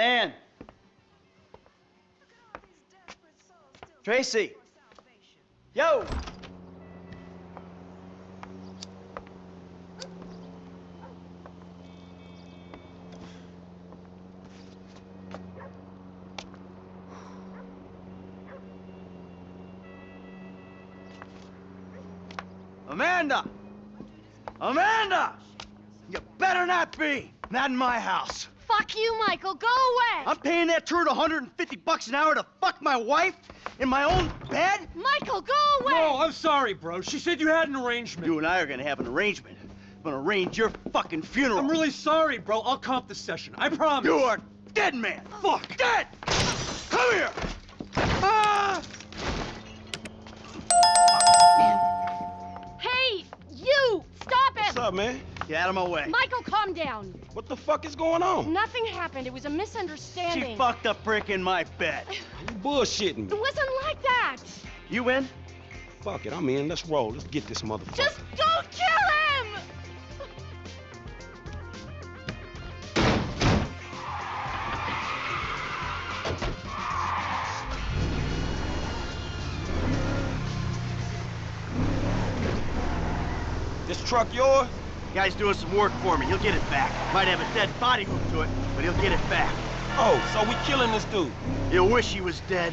man. Tracy. Yo. Amanda! Amanda! You better not be! Not in my house. Fuck you, Michael. Go away. I'm paying that turd 150 bucks an hour to fuck my wife in my own bed? Michael, go away. No, I'm sorry, bro. She said you had an arrangement. You and I are gonna have an arrangement. I'm gonna arrange your fucking funeral. I'm really sorry, bro. I'll comp the session. I promise. You are dead, man. Fuck. Dead! Come here! Ah! Hey, you! Stop it! What's up, man? Get out of my way. Michael, calm down. What the fuck is going on? Nothing happened. It was a misunderstanding. She fucked a prick in my bed. You bullshitting It wasn't like that. You in? Fuck it, I'm in. Let's roll. Let's get this motherfucker. Just don't kill him! This truck yours? Guy's doing some work for me. He'll get it back. Might have a dead body hooked to it, but he'll get it back. Oh, so we killing this dude. He'll wish he was dead.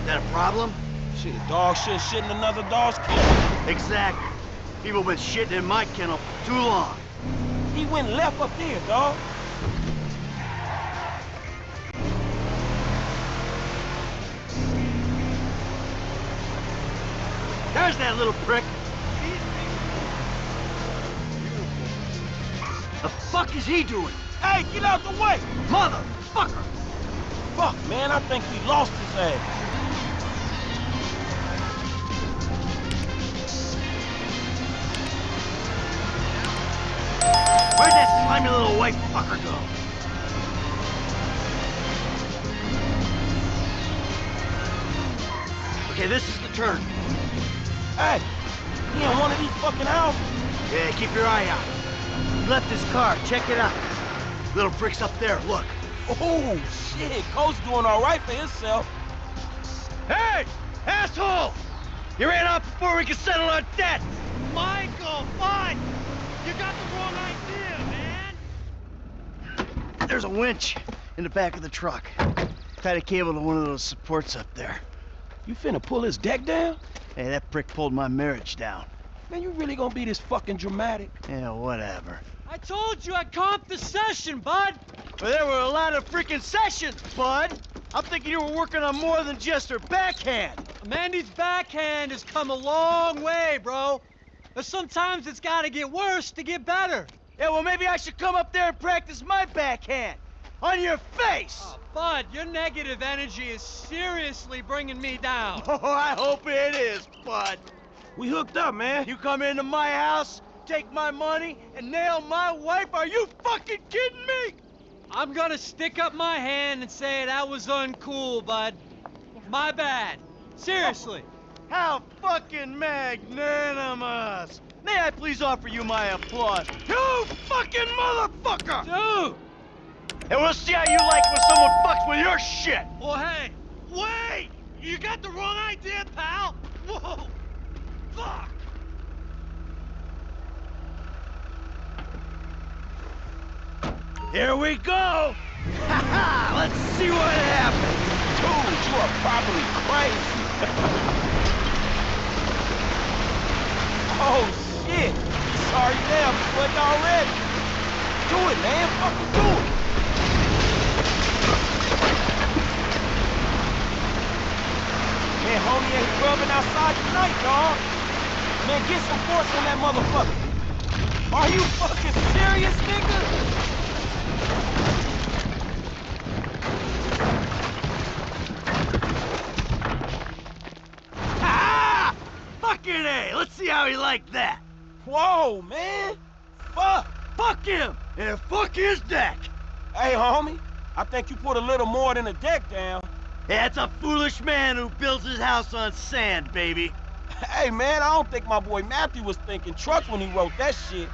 Is that a problem? Shit, a dog shit shitting another dog's kennel. Exactly. People been shitting in my kennel for too long. He went left up there, dog. There's that little prick. The fuck is he doing? Hey, get out the way! Motherfucker! Fuck, man, I think we lost his ass. Where'd that slimy little white fucker go? Okay, this is the turn. Hey, he in one of these fucking houses. Yeah, keep your eye out. He left his car. Check it out. Little prick's up there. Look. Oh, shit, Cole's doing all right for himself. Hey! Asshole! You ran off before we could settle our debt! Michael, fine. You got the wrong idea, man. There's a winch in the back of the truck. Tied a cable to one of those supports up there. You finna pull his deck down? Hey, that prick pulled my marriage down. Man, you really gonna be this fucking dramatic? Yeah, whatever. I told you I'd comp the session, bud. But there were a lot of freaking sessions, bud! I'm thinking you were working on more than just her backhand. Mandy's backhand has come a long way, bro. But sometimes it's gotta get worse to get better. Yeah, well, maybe I should come up there and practice my backhand. On your face! Oh, Bud, your negative energy is seriously bringing me down. Oh, I hope it is, bud. We hooked up, man. You come into my house, take my money, and nail my wife? Are you fucking kidding me? I'm gonna stick up my hand and say that was uncool, bud. My bad. Seriously. How fucking magnanimous! May I please offer you my applause? You fucking motherfucker! Dude! And we'll see how you like when someone fucks with your shit! Well, hey, wait! You got the wrong idea, pal! Whoa! Fuck! Here we go! Ha ha! Let's see what happens! Dude, you are probably crazy. oh, shit. Sorry damn, sweating already. Do it, man. Fucking do it. Man, homie ain't rubbing outside tonight, dog. Man, get some force on that motherfucker. Are you fucking serious, nigga? Ah! Fucking A! Let's see how he liked that! Whoa, man. Fuck. Fuck him! And fuck his deck! Hey, homie. I think you put a little more than a deck down. That's a foolish man who builds his house on sand, baby. Hey, man, I don't think my boy Matthew was thinking trucks when he wrote that shit.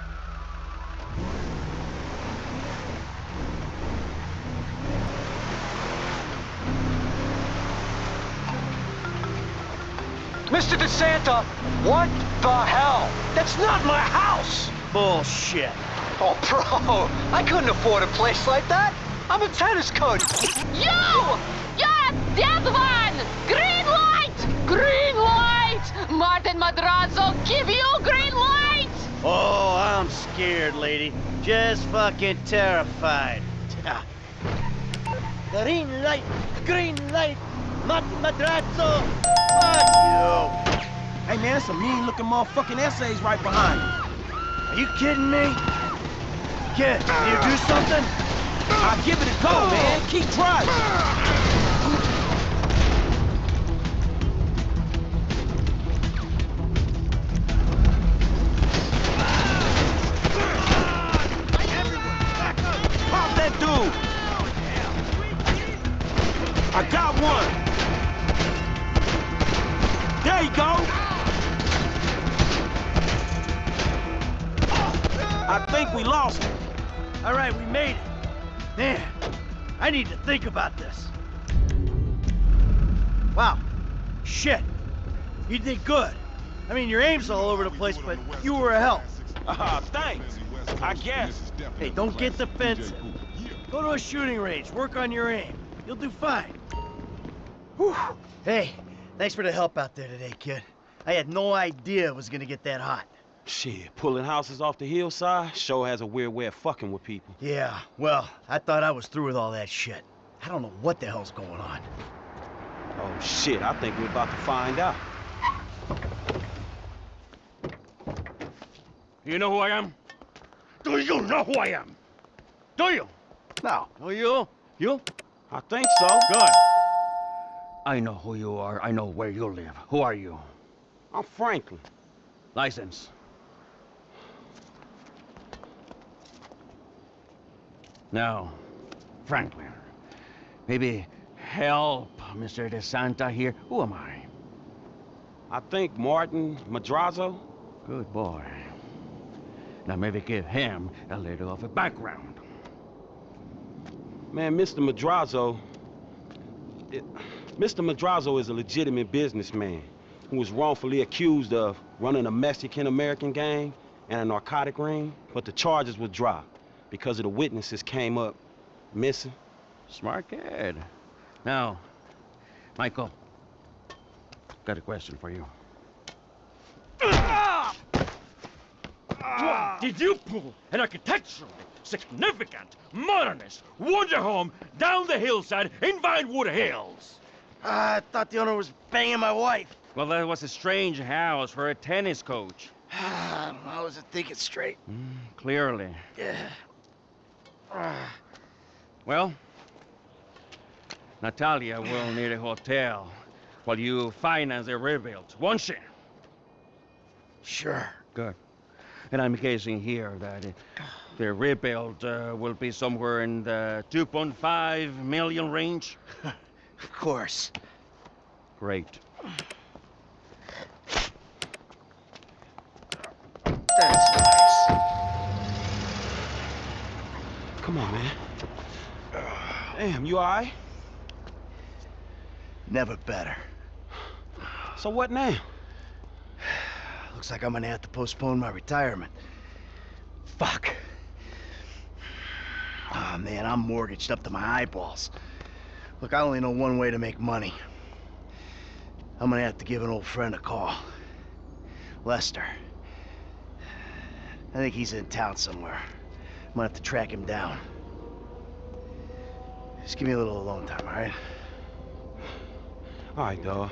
Mr. DeSanta, what the hell? That's not my house! Bullshit. Oh, bro, I couldn't afford a place like that. I'm a tennis coach. You! You're a dead one! Green light! Green light! Martin Madrazo, give you green light! Oh, I'm scared, lady. Just fucking terrified. green light, green light, Mat Madrazo. Fuck you. Hey, man, some mean-looking motherfucking essays right behind you. Are you kidding me? Kid, can you do something? I'll give it a go, man. Keep driving. All right, we made it. Man, I need to think about this. Wow. Shit. You did good. I mean, your aim's all over the place, but you were a help. Ah, thanks. I guess. Hey, don't get defensive. Go to a shooting range, work on your aim. You'll do fine. Whew. Hey, thanks for the help out there today, kid. I had no idea it was gonna get that hot. Shit, pulling houses off the hillside sure has a weird way of fucking with people. Yeah, well, I thought I was through with all that shit. I don't know what the hell's going on. Oh shit, I think we're about to find out. You know who I am? Do you know who I am? Do you? No. Oh, you? You? I think so. Good. I know who you are. I know where you live. Who are you? I'm Franklin. License. Now, Franklin, maybe help Mr. DeSanta here. Who am I? I think Martin Madrazo. Good boy. Now maybe give him a little of a background. Man, Mr. Madrazo. It, Mr. Madrazo is a legitimate businessman who was wrongfully accused of running a Mexican American gang and a narcotic ring, but the charges were dropped because of the witnesses came up missing. Smart kid. Now, Michael, got a question for you. What did you pull an architecturally significant, modernist wonder home down the hillside in Vinewood Hills? I thought the owner was banging my wife. Well, that was a strange house for a tennis coach. I wasn't thinking straight. Mm, clearly. Yeah. Well, Natalia will need a hotel while you finance the rebuild, won't she? Sure. Good. And I'm guessing here that uh, the rebuild uh, will be somewhere in the 2.5 million range. Of course. Great. That's nice. Come on, man. Damn, you alright? Never better. So what now? Looks like I'm gonna have to postpone my retirement. Fuck. Oh man, I'm mortgaged up to my eyeballs. Look, I only know one way to make money. I'm gonna have to give an old friend a call. Lester. I think he's in town somewhere. I'm gonna have to track him down. Just give me a little alone time, alright? Alright, dawg.